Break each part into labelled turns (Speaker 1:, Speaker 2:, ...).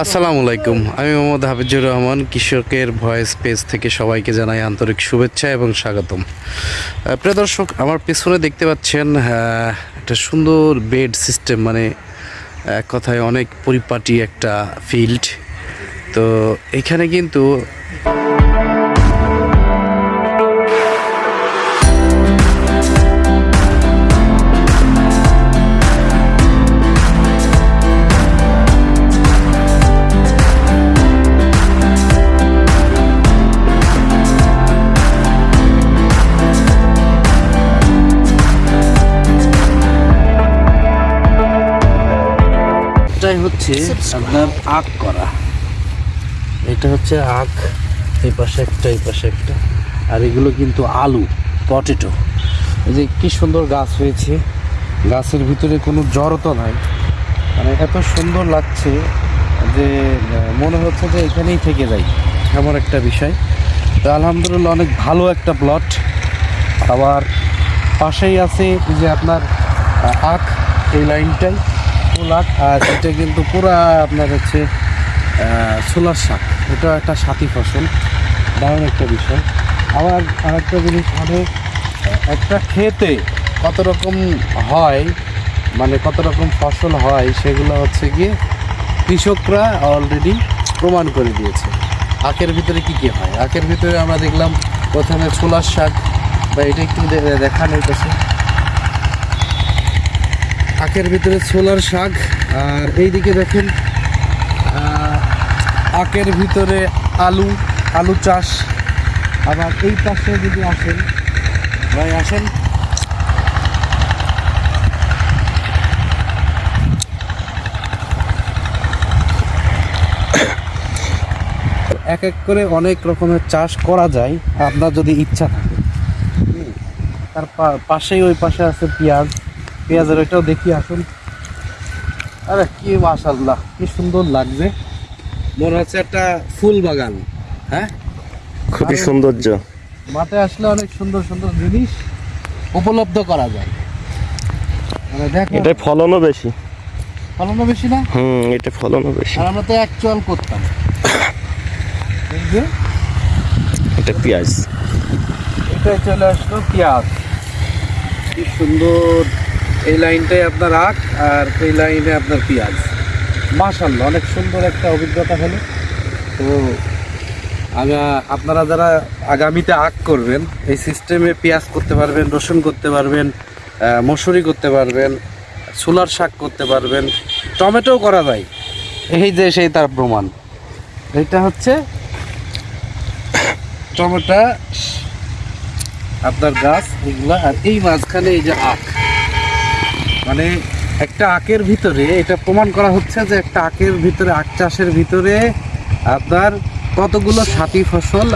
Speaker 1: আসসালামু আলাইকুম। আমি মোহাম্মদ হাফিজুর রহমান, কৃষকের ভয়েস পেজ থেকে সবাইকে জানাই আন্তরিক শুভেচ্ছা এবং স্বাগতম। প্রিয় দর্শক, আমার পেছনে দেখতে পাচ্ছেন একটা সুন্দর বেড সিস্টেম মানে এক কথায় অনেক পরিপাটি একটা ফিল্ড তো এখানে কিন্তু হচ্ছে আপনার আখ করা। এটা হচ্ছে আখ, এই পাশে একটা, এই পাশে একটা। আর এগুলো কিন্তু আলু, পটেটো। এই যে কি সুন্দর গাছ হয়েছে। গাছের ভিতরে কোনো জড়তা নাই। মানে এত সুন্দর লাগছে যে মনে হচ্ছে যে এখানেই থেকে যাই। এমন একটা বিষয়। তো আলহামদুলিল্লাহ অনেক ভালো একটা প্লট আবার পাশেই আছে যে আপনার আখ, এই লাইনটাই। ফুল আখ আর এটা কিন্তু পুরা আপনার হচ্ছে সোলার শাক। এটা একটা সাথী ফসল, দারুণ একটা বিষয়। আবার আরেকটা জিনিস মানে একটা খেতে কত রকম হয় মানে কত রকম ফসল হয়, সেগুলো হচ্ছে গিয়ে কৃষকরা অলরেডি প্রমাণ করে দিয়েছে। আখের ভিতরে কি কি হয়? আখের ভিতরে আমরা দেখলাম, প্রথমে ছোলার শাক, বা এটা একটু দে- দেখান এই কাছে আখের ভিতরে ছোলার শাক, আর এইদিকে দেখেন আখের ভিতরে আলু আলু চাষ। আবার এই পাশে যদি আসেন, ভাই আসেন। এক এক করে অনেক রকমের চাষ করা যায়, আপনার যদি ইচ্ছা থাকে। তার পাশেই ওই পাশে আছে পেঁয়াজ। পেঁয়াজের ওইটাও দেখি আসুন। আরে কি মাশাল্লাহ কি সুন্দর লাগছে। মনে হচ্ছে একটা ফুল বাগান হ্যাঁ?
Speaker 2: খুবই সৌন্দর্য।
Speaker 1: মাঠে আসলে অনেক সুন্দর সুন্দর জিনিস উপলব্ধ করা যায়। দেখো।
Speaker 2: এটাই ফলনও বেশি।
Speaker 1: ফলনও বেশি না?
Speaker 2: হুম এটা ফলনও বেশি।
Speaker 1: আর আমরা তো অ্যাকচুয়াল করতাম।
Speaker 2: এটা পেঁয়াজ।
Speaker 1: এটা চলে আসলো পেঁয়াজ। কি সুন্দর। এই লাইনটাই আপনার আখ আর এই লাইনে আপনার পেঁয়াজ। মাশাল্লাহ অনেক সুন্দর একটা অভিজ্ঞতা হলো। তো আপনারা যারা আগামীতে আখ করবেন, এই সিস্টেমে পেঁয়াজ করতে পারবেন, রসুন করতে পারবেন মসুরি করতে পারবেন, ছোলার শাক করতে পারবেন টমেটো করা যায়। এই যে সেই তার প্রমাণ। এটা হচ্ছে টমেটো, আপনার গাছ, এগুলা, আর এই মাঝখানে এই যে আখ। মানে একটা আখের ভিতরে, এটা প্রমাণ করা হচ্ছে যে একটা আখের ভিতরে, আখ চাষের ভিতরে আপনার কতগুলো সাথী ফসল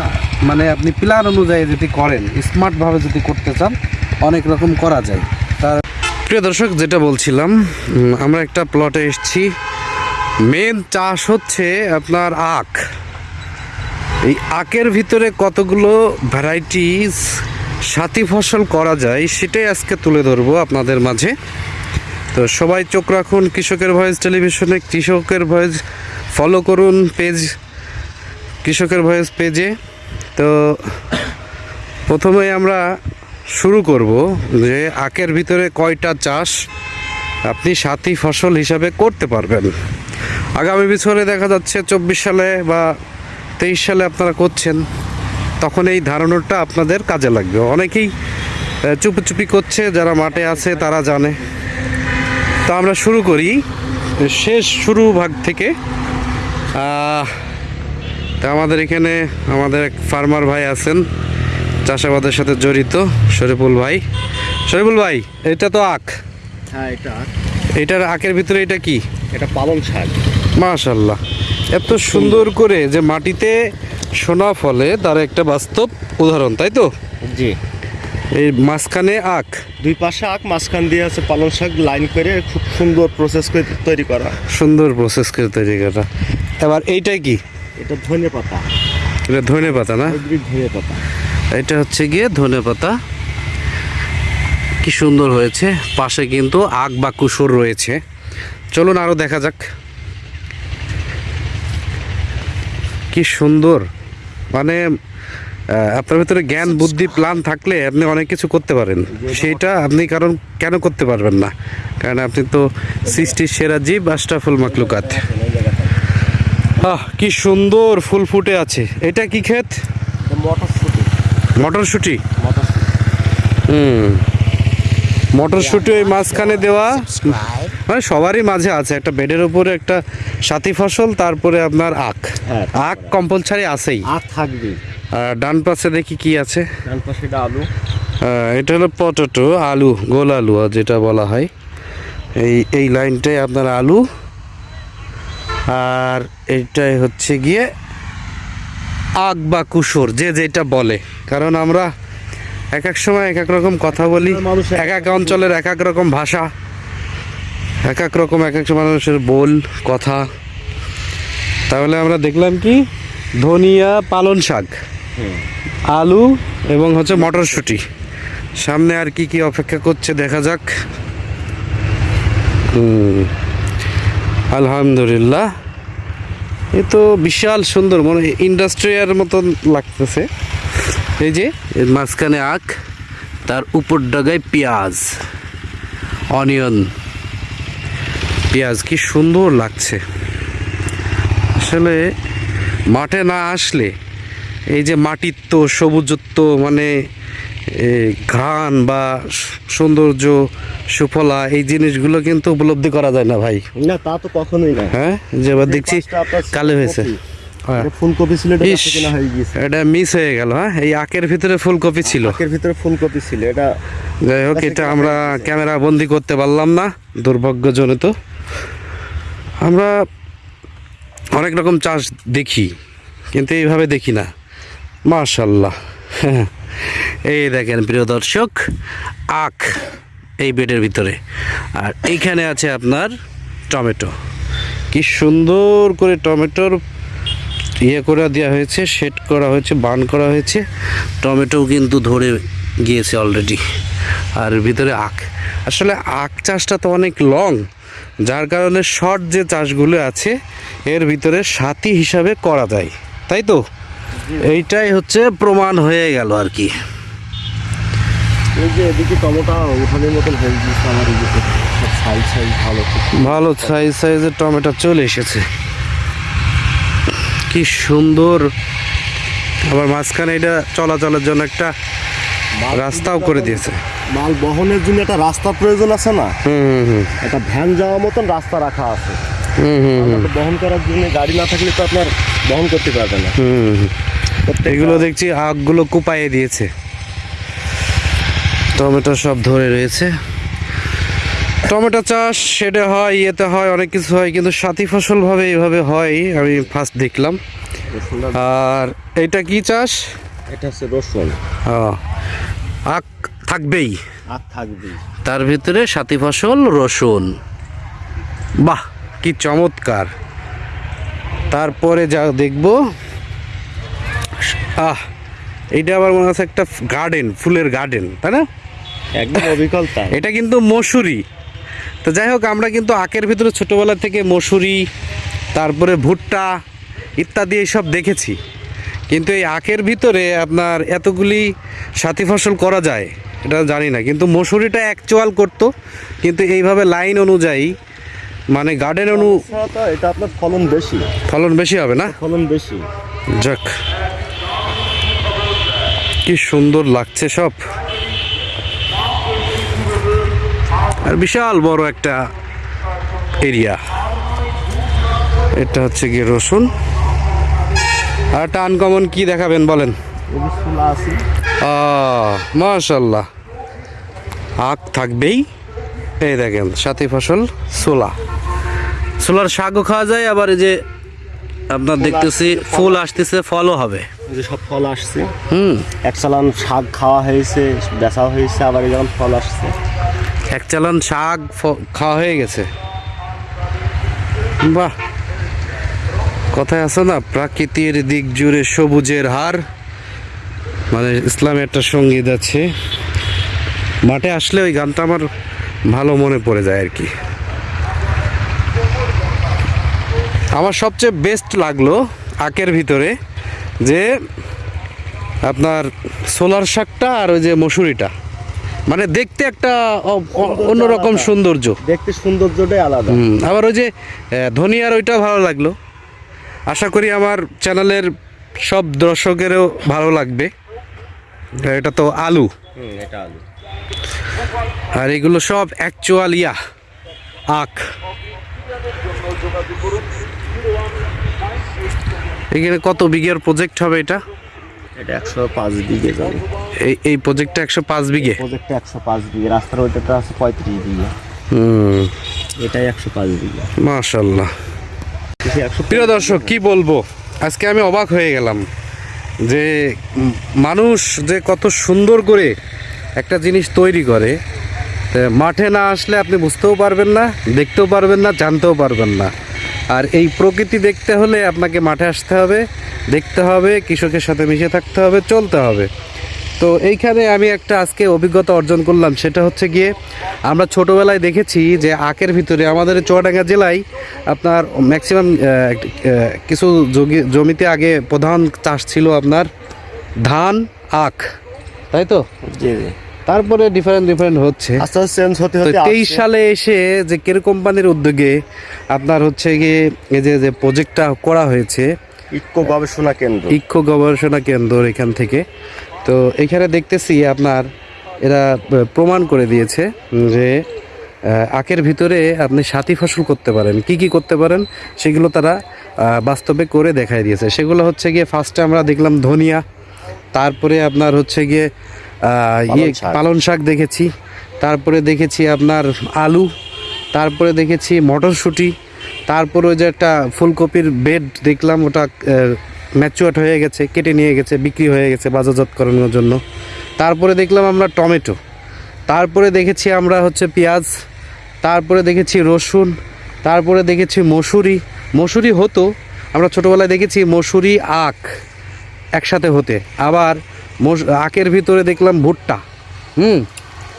Speaker 1: মানে আপনি প্ল্যান অনুযায়ী যদি করেন স্মার্টভাবে যদি করতে চান, অনেক রকম করা যায়। তার প্রিয় দর্শক, যেটা বলছিলাম আমরা একটা প্লটে এসছি। মেন চাষ হচ্ছে আপনার আখ। এই আখের ভিতরে কতগুলো ভ্যারাইটিস সাথী ফসল করা যায়, সেটাই আজকে তুলে ধরবো আপনাদের মাঝে। তো সবাই চোখ রাখুন, কৃষকের ভয়েস টেলিভিশনে, কৃষকের ভয়েস ফলো করুন পেজ কৃষকের ভয়েস পেজে তো প্রথমে আমরা শুরু করব যে আখের ভিতরে কয়টা চাষ আপনি সাথী ফসল হিসাবে করতে পারবেন। আগামী বছরে দেখা যাচ্ছে চব্বিশ সালে বা তেইশ সালে আপনারা করছেন, তখন এই ধারণাটা আপনাদের কাজে লাগবে। অনেকেই চুপি চুপি করছে, যারা মাঠে আছে তারা জানে। তো আমরা শুরু করি। শেষ শুরু ভাগ থেকে। তা আমাদের এখানে আমাদের এক ফার্মার ভাই আছেন চাষাবাদের সাথে জড়িত শরীফুল ভাই। শরীফুল ভাই এটা তো আখ।
Speaker 2: হ্যাঁ এটা
Speaker 1: এটার আখের ভিতরে এটা কি?
Speaker 2: এটা পালং শাক।
Speaker 1: মাশাল্লাহ। এত সুন্দর করে যে মাটিতে সোনা ফলে তার একটা বাস্তব উদাহরণ তাই তো?
Speaker 2: জি।
Speaker 1: এই মাঝখানে আখ।
Speaker 2: দুই পাশে আখ মাঝখান দিয়ে আছে পালং শাক লাইন করে খুব সুন্দর প্রসেস করে তৈরি করা।
Speaker 1: সুন্দর প্রসেস করে তৈরি করা। এবার এইটাই কি?
Speaker 2: এটা ধনে পাতা।
Speaker 1: এটা ধনে পাতা না?
Speaker 2: ধনে পাতা।
Speaker 1: এটা হচ্ছে গিয়ে ধনে পাতা। কি সুন্দর হয়েছে। পাশে কিন্তু আখ বা কুসুর রয়েছে। চলুন আরও দেখা যাক। কি সুন্দর। মানে আপনার ভিতরে জ্ঞান বুদ্ধি প্ল্যান থাকলে আপনি অনেক কিছু করতে পারেন। সেইটা আপনি কারণ কেন করতে পারবেন না? কারণ আপনি তো সৃষ্টির সেরা জীব আশরাফুল মাকলুকাত আহ কি সুন্দর ফুল ফুটে আছে। এটা কি ক্ষেত?
Speaker 2: মটরশুটি।
Speaker 1: হুম। মটরশুটি ওই মাঝখানে দেওয়া। মানে সবারই মাঝে আছে। একটা বেডের উপরে একটা সাথী ফসল তারপরে আপনার আখ।
Speaker 2: হ্যাঁ।
Speaker 1: আখ কম্পালসারি আছেই।
Speaker 2: আখ থাকবে
Speaker 1: আর ডান পাশে দেখি কি আছে।
Speaker 2: ডান পাশে এটা আলু।
Speaker 1: এটা হলো পটেটো আলু গোল আলু যেটা বলা হয়। এই এই লাইনটাই আপনার আলু। আর এইটাই হচ্ছে গিয়ে আখ বা কুসুর যে যেটা বলে। কারণ আমরা এক এক সময় এক এক রকম কথা বলি
Speaker 2: এক
Speaker 1: এক অঞ্চলের এক এক রকম ভাষা এক এক রকম এক এক মানুষের বোল কথা। তাহলে আমরা দেখলাম কি? ধনিয়া পালন শাক। আলু এবং হচ্ছে মটরশুঁটি। সামনে আর কি কি অপেক্ষা করছে দেখা যাক। আলহামদুলিল্লাহ। এ তো বিশাল সুন্দর, মনে ইন্ডাস্ট্রিয়ার মতন লাগতেছে। এই যে, এর মাঝখানে আখ, তার উপর ডাগায় পেঁয়াজ, অনিয়ন। পেঁয়াজ কি সুন্দর লাগছে। আসলে মাঠে না আসলে এই যে মাটির তো সবুজত্ব মানে ঘ্রাণ বা সৌন্দর্য সুফলা এই জিনিসগুলো কিন্তু উপলব্ধি করা যায় না ভাই।
Speaker 2: না তা তো কখনোই না।
Speaker 1: হ্যাঁ? যে এবার দেখছি কালো হয়েছে।
Speaker 2: ফুলকপি।
Speaker 1: হ্যাঁ।
Speaker 2: ফুলকপি ছিল এটা
Speaker 1: মিস হয়ে গেল হ্যাঁ? এই আখের ভিতরে ফুলকপি ছিল।
Speaker 2: ভিতরে ফুলকপি ছিল এটা
Speaker 1: যাই হোক এটা আমরা ক্যামেরা বন্দি করতে পারলাম না দুর্ভাগ্যজনিত। আমরা অনেক রকম চাষ দেখি কিন্তু এইভাবে দেখি না। মাশাল্লাহ এই দেখেন প্রিয় দর্শক, আখ এই বেডের ভিতরে। আর এইখানে আছে আপনার টমেটো। কি সুন্দর করে টমেটোর ইয়ে করে দেওয়া হয়েছে, সেট করা হয়েছে, বান করা হয়েছে। টমেটো কিন্তু ধরে গিয়েছে অলরেডি আর ভিতরে আখ। আসলে আখ চাষটা তো অনেক লং যার কারণে শর্ট যে চাষগুলো আছে, এর ভিতরে সাথী হিসাবে করা যায়। তাই তো? এইটাই হচ্ছে প্রমাণ হয়ে গেল আর কি।
Speaker 2: ভালো
Speaker 1: সাইজ সাইজের টমেটো চলে এসেছে। কি সুন্দর। আবার মাঝখানে এটা চলাচলের জন্য একটা রাস্তাও করে দিয়েছে।
Speaker 2: মাল বহনের জন্য একটা রাস্তার প্রয়োজন আছে না?
Speaker 1: হুম হুম হুম।
Speaker 2: একটা ভ্যান যাওয়ার মতন রাস্তা রাখা আছে।
Speaker 1: হুম হুম
Speaker 2: বহন করার জন্য গাড়ি না থাকলে তো আপনার বহন করতে পারবে না।
Speaker 1: হুম হুম।
Speaker 2: প্রত্যেকটা-
Speaker 1: এগুলো দেখছি আগগুলো কুপাইয়ে দিয়েছে। টমেটো সব ধরে রয়েছে। টমেটো চাষ সেটা হয় ইয়েতে হয় অনেক কিছু হয় কিন্তু সাথী ফসল ভাবে এইভাবে হয় আমি ফার্স্ট দেখলাম। আর এটা কি চাষ?
Speaker 2: এটা হচ্ছে রসুন।
Speaker 1: আখ থাকবেই।
Speaker 2: আখ থাকবে
Speaker 1: তার ভিতরে সাথী ফসল রসুন। বাহ কি চমৎকার। তারপরে যা দেখব আহ এইটা আবার মনে হচ্ছে একটা গার্ডেন ফুলের গার্ডেন তাই না?
Speaker 2: একদম অবিকল
Speaker 1: এটা কিন্তু মসুরি। তো যাই হোক আমরা কিন্তু আখের ভিতরে ছোটোবেলা থেকে মসুরি তারপরে ভুট্টা ইত্যাদি এইসব দেখেছি। কিন্তু এই আখের ভিতরে আপনার এতগুলি সাথী ফসল করা যায় এটা জানি না। কিন্তু মসুরিটা অ্যাকচুয়াল করতো কিন্তু এইভাবে লাইন অনুযায়ী মানে গার্ডেন অনু
Speaker 2: এটা আপনার ফলন বেশি।
Speaker 1: ফলন বেশি হবে না?
Speaker 2: ফলন বেশি।
Speaker 1: যাক। কি সুন্দর লাগছে সব। আর বিশাল বড় একটা এরিয়া। এটা হচ্ছে গিয়ে রসুন। আর একটা আনকমন কি দেখাবেন বলেন? মাশাল্লাহ। আখ থাকবেই। এই দেখেন, সাথী ফসল সোলা সোলার শাকও খাওয়া যায়, আবার এই যে আপনার দেখতেছি, ফুল আসতেছে, ফলও হবে।
Speaker 2: যে সব ফল আসছে।
Speaker 1: হুম।
Speaker 2: এক চালান শাক খাওয়া হয়েছে বেচা হয়েছে আবার ফল আসছে।
Speaker 1: এক চালান শাক খাওয়া হয়ে গেছে। বাহ! কথায় আছে না প্রাকৃতির দিক জুড়ে সবুজের হার। মানে ইসলামে একটা সংগীত আছে। মাঠে আসলে ওই গানটা আমার ভালো মনে পড়ে যায় আর কি। আমার সবচেয়ে বেস্ট লাগল আখের ভিতরে। যে আপনার সোলার শাকটা আর ওই যে মসুরিটা। মানে দেখতে একটা অন্যরকম সৌন্দর্য।
Speaker 2: দেখতে সৌন্দর্যটাই আলাদা।
Speaker 1: আবার ওই যে ধনিয়ার ওইটা ভালো লাগল। আশা করি আমার চ্যানেলের সব দর্শকেরও ভালো লাগবে। এটা তো আলু।
Speaker 2: এটা আলু।
Speaker 1: আর এগুলো সব অ্যাকচুয়াল ইয়া আখ। এখানে কত বিঘের প্রজেক্ট হবে এটা?
Speaker 2: এটা একশো পাঁচ বিঘে
Speaker 1: এই এই প্রজেক্টটা একশো পাঁচ বিঘে?
Speaker 2: প্রজেক্টটা একশো পাঁচ বিঘে। রাস্তার ওইটাটা আছে পঁয়ত্রিশ বিঘে।
Speaker 1: হুম।
Speaker 2: এটাই একশো পাঁচ বিঘে।
Speaker 1: মাশাল্লাহ
Speaker 2: একশো
Speaker 1: প্রিয় দর্শক কি বলব? আজকে আমি অবাক হয়ে গেলাম যে মানুষ যে কত সুন্দর করে একটা জিনিস তৈরি করে তা মাঠে না আসলে আপনি বুঝতেও পারবেন না দেখতেও পারবেন না জানতেও পারবেন না। আর এই প্রকৃতি দেখতে হলে আপনাকে মাঠে আসতে হবে, দেখতে হবে, কৃষকের সাথে মিশে থাকতে হবে, চলতে হবে। তো এইখানে আমি একটা আজকে অভিজ্ঞতা অর্জন করলাম, সেটা হচ্ছে গিয়ে আমরা ছোটোবেলায় দেখেছি যে আখের ভিতরে আমাদের চুয়াডাঙ্গা জেলায় আপনার ম্যাক্সিমাম কিছু জমি- জমিতে আগে প্রধান চাষ ছিল আপনার ধান, আখ, তাই তো?
Speaker 2: জি জি।
Speaker 1: তারপরে ডিফারেন্ট ডিফারেন্ট হচ্ছে।
Speaker 2: আস্তে আস্তে চেঞ্জ হতে হতে
Speaker 1: তেইশ সালে এসে যে কের কোম্পানির উদ্যোগে আপনার হচ্ছে গিয়ে এই যে যে প্রজেক্টটা করা হয়েছে
Speaker 2: ইকো গবেষণা কেন্দ্র।
Speaker 1: ইক্ষু গবেষণা কেন্দ্র এখান থেকে। তো এখানে দেখতেছি আপনার এরা প্রমাণ করে দিয়েছে যে আখের ভিতরে আপনি সাথী ফসল করতে পারেন। কি কি করতে পারেন? সেগুলো তারা বাস্তবে করে দেখাই দিয়েছে। সেগুলো হচ্ছে গিয়ে ফার্স্টে আমরা দেখলাম ধনিয়া তারপরে আপনার হচ্ছে গিয়ে ইয়ে। পালন শাক দেখেছি। তারপরে দেখেছি আপনার আলু তারপরে দেখেছি মটরশুঁটি তারপরে ওই যে একটা ফুলকপির বেড দেখলাম ওটা ম্যাচুয়ার্ড হয়ে গেছে কেটে নিয়ে গেছে বিক্রি হয়ে গেছে বাজারজাত করানোর জন্য। তারপরে দেখলাম আমরা টমেটো তারপরে দেখেছি আমরা হচ্ছে পেঁয়াজ তারপরে দেখেছি রসুন তারপরে দেখেছি মসুরি। মসুরি হতো আমরা ছোটোবেলায় দেখেছি মসুরি আখ একসাথে হতে। আবার আখের ভিতরে দেখলাম ভুট্টা। হুম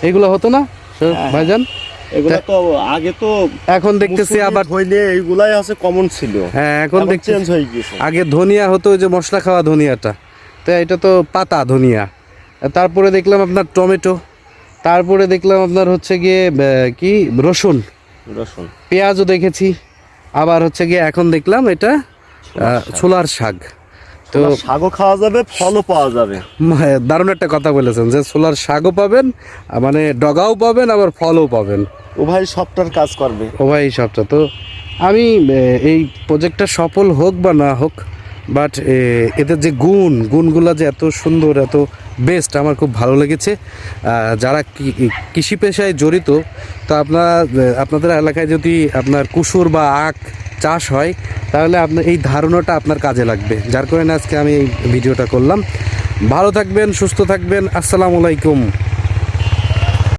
Speaker 1: এগুলো হতো না ভাইজান?
Speaker 2: এগুলো তো আগে তো
Speaker 1: এখন দেখতেছি আবার
Speaker 2: হইলে এইগুলাই আছে কমন ছিল।
Speaker 1: হ্যাঁ এখন দেখতেছি।
Speaker 2: চেঞ্জ হয়ে গেছে
Speaker 1: আগে ধনিয়া হতো যে মশলা খাওয়া ধনিয়াটা। তো এটা তো পাতা ধনিয়া। তারপরে দেখলাম আপনার টমেটো। তারপরে দেখলাম আপনার হচ্ছে গিয়ে কি? রসুন।
Speaker 2: রসুন।
Speaker 1: পেঁয়াজও দেখেছি। আবার হচ্ছে গিয়ে এখন দেখলাম এটা ছোলার শাক। তো
Speaker 2: শাকও খাওয়া যাবে ফলও পাওয়া যাবে।
Speaker 1: দারুণ একটা কথা বলেছেন যে সোলার শাকও পাবেন মানে ডগাও পাবেন আবার ফলও পাবেন।
Speaker 2: ও ভাই সবটার কাজ করবে।
Speaker 1: ও ভাই সবটা। তো আমি এই প্রজেক্টটা সফল হোক বা না হোক বাট এদের যে গুণ গুণগুলো যে এত সুন্দর এত বেস্ট, আমার খুব ভালো লেগেছে। যারা কৃষি পেশায় জড়িত, তো আপনার আপনাদের এলাকায় যদি আপনার কুসুর বা আখ চাষ হয়, তাহলে আপনার এই ধারণাটা আপনার কাজে লাগবে। যার কারণে আজকে আমি এই ভিডিওটা করলাম। ভালো থাকবেন, সুস্থ থাকবেন। আসসালামু আলাইকুম।